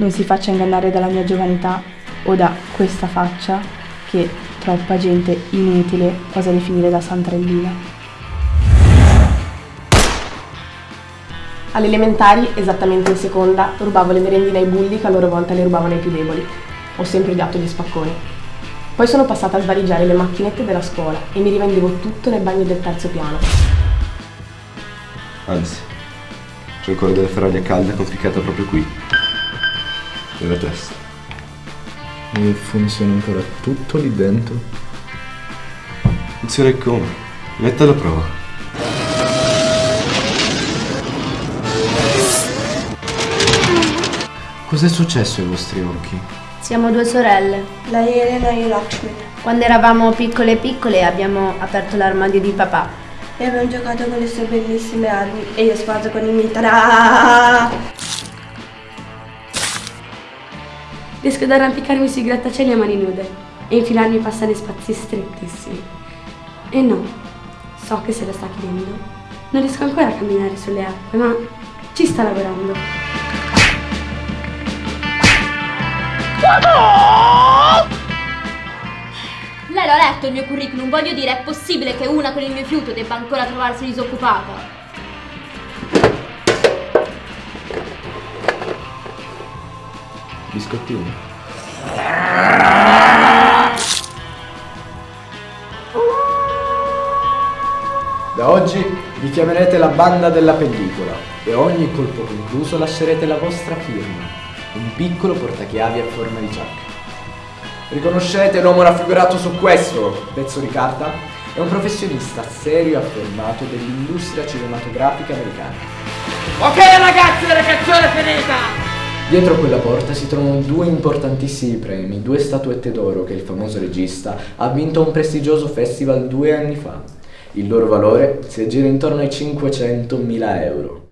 non si faccia ingannare dalla mia giovanità o da questa faccia che troppa gente inutile osa definire da santrellina. Alle elementari, esattamente in seconda, rubavo le merendine ai bulli che a loro volta le rubavano ai più deboli. Ho sempre odiato gli spacconi. Poi sono passata a svaligiare le macchinette della scuola e mi rivendevo tutto nel bagno del terzo piano. Anzi, c'è ancora della ferraglia calda conficcata proprio qui. Nella testa. E funziona ancora tutto lì dentro? Funziona come? Metta alla prova. Cos'è successo ai vostri occhi? Siamo due sorelle. Lei Elena e Lakshmi. Quando eravamo piccole piccole abbiamo aperto l'armadio di papà. E abbiamo giocato con le sue bellissime armi e io sposo con i miei tarà. Riesco ad arrampicarmi sui grattacieli a mani nude e infilarmi i passaggi spazi strettissimi. E no, so che se lo sta chiedendo. Non riesco ancora a camminare sulle acque, ma ci sta lavorando. Lei l'ha letto il mio curriculum, voglio dire, è possibile che una con il mio fiuto debba ancora trovarsi disoccupata? Biscottini? Da oggi vi chiamerete la banda della pellicola e ogni colpo concluso lascerete la vostra firma, un piccolo portachiavi a forma di giacca. Riconoscete l'uomo raffigurato su questo pezzo di carta? È un professionista serio e affermato dell'industria cinematografica americana. Ok ragazzi, la canzone è finita! Dietro quella porta si trovano due importantissimi premi, due statuette d'oro che il famoso regista ha vinto a un prestigioso festival due anni fa. Il loro valore si aggira intorno ai 500.000 euro.